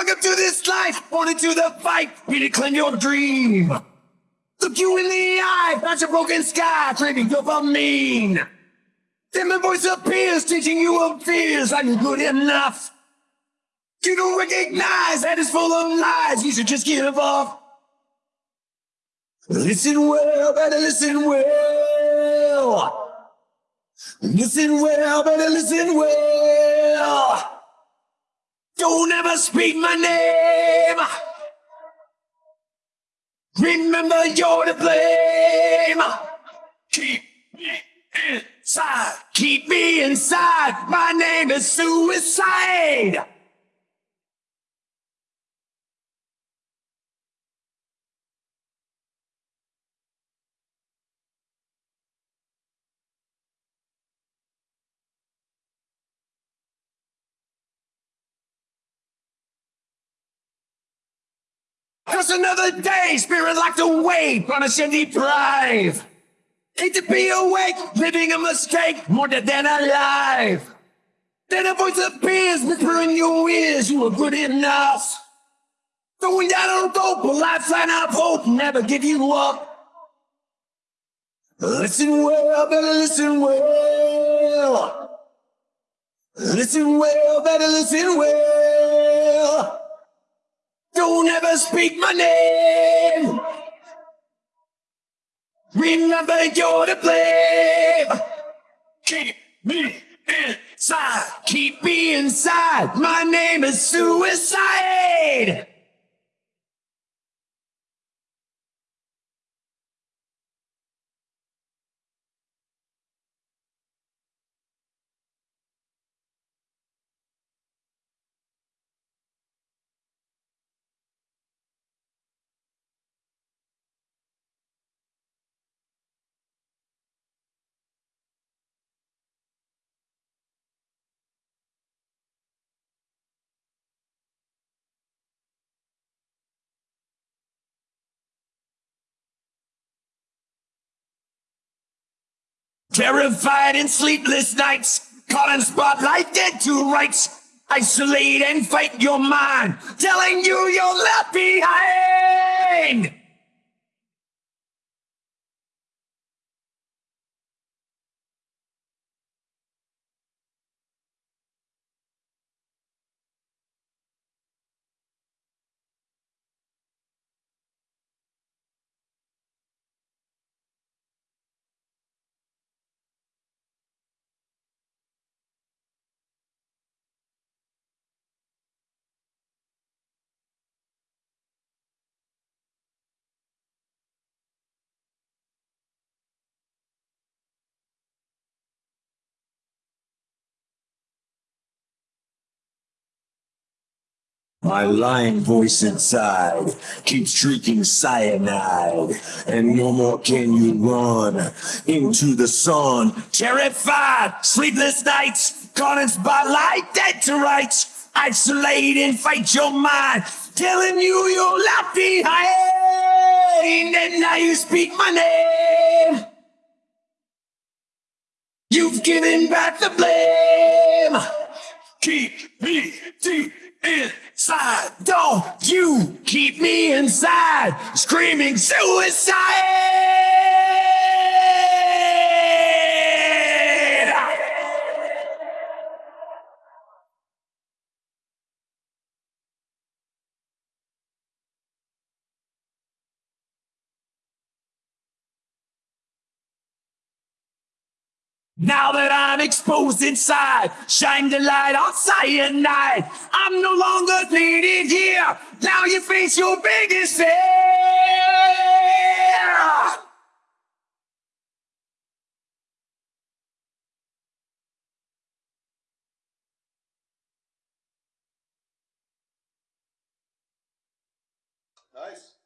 Welcome to this life, born into the fight, to claim your dream. Look you in the eye, past a broken sky, claiming mean. Then the voice appears, teaching you of fears, I'm good enough? You don't recognize that it's full of lies, you should just give up. Listen well, better listen well. Listen well, better listen well. Speak my name. Remember you're to blame. Keep me inside. Keep me inside. My name is suicide. Just another day, spirit locked away, punishing deprive. Hate to be awake, living a mistake, more dead than alive. Then a voice appears, whispering in your ears, you are good enough. Throwing down a rope, a lifeline of hope, never give you up. Listen well, better listen well. Listen well, better listen well. Don't ever speak my name. Remember you're to blame. Keep me inside. Keep me inside. My name is suicide. Terrified in sleepless nights, in spotlight, dead to rights. Isolate and fight your mind, telling you you're left behind. My lying voice inside keeps shrieking cyanide, and no more can you run into the sun. Terrified, sleepless nights, caught in spotlight, dead to rights. Isolate and fight your mind, telling you you're left behind, and now you speak my name. You've given back the blame. Keep deep inside. Don't you keep me inside, screaming suicide. Now that I'm exposed inside, shine the light on cyanide. I'm no longer needed here. Now you face your biggest fear. Nice.